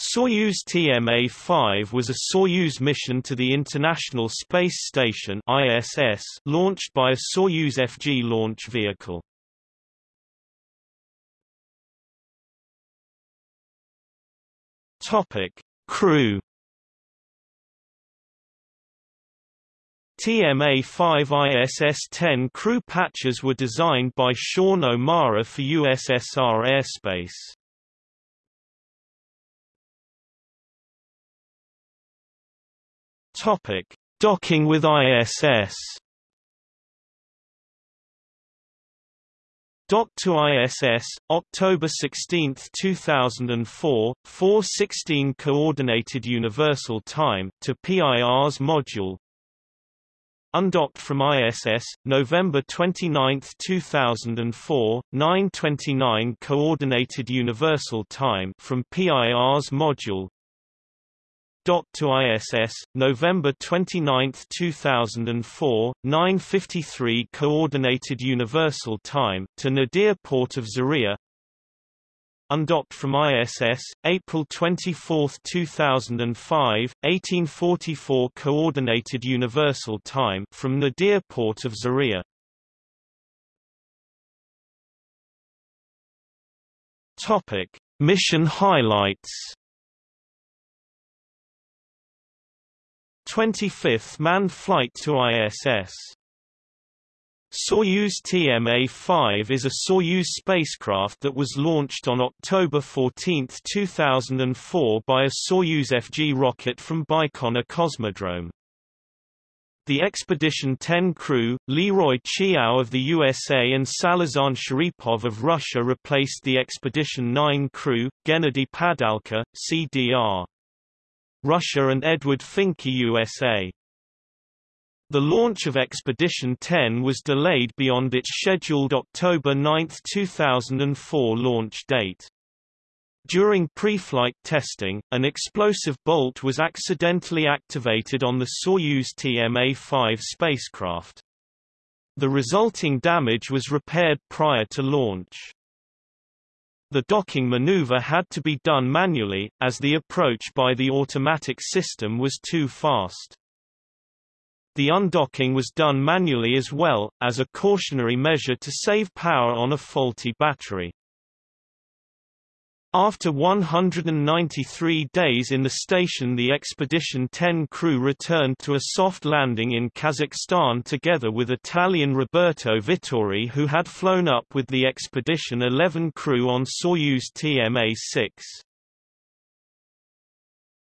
Soyuz TMA-5 was a Soyuz mission to the International Space Station ISS launched by a Soyuz FG launch vehicle. Topic: Crew TMA-5 ISS-10 crew patches were designed by Sean O'Mara for USSR Airspace. Topic: Docking with ISS. Docked to ISS, October 16, 2004, 4:16 Coordinated Universal Time to Pirs module. Undocked from ISS, November 29, 2004, 9:29 Coordinated Universal Time from Pirs module to ISS, November 29, 2004, 9.53 Coordinated Universal Time, to Nadir Port of Zaria. Undocked from ISS, April 24, 2005, 1844 Coordinated Universal Time from Nadir Port of Zaria. Topic: Mission highlights 25th manned flight to ISS. Soyuz TMA-5 is a Soyuz spacecraft that was launched on October 14, 2004 by a Soyuz FG rocket from Baikonur Cosmodrome. The Expedition 10 crew, Leroy Chiao of the USA and Salizhan Sharipov of Russia replaced the Expedition 9 crew, Gennady Padalka, CDR. Russia and Edward Fincke USA. The launch of Expedition 10 was delayed beyond its scheduled October 9, 2004 launch date. During pre-flight testing, an explosive bolt was accidentally activated on the Soyuz TMA-5 spacecraft. The resulting damage was repaired prior to launch. The docking maneuver had to be done manually, as the approach by the automatic system was too fast. The undocking was done manually as well, as a cautionary measure to save power on a faulty battery. After 193 days in the station the Expedition 10 crew returned to a soft landing in Kazakhstan together with Italian Roberto Vittori who had flown up with the Expedition 11 crew on Soyuz TMA-6.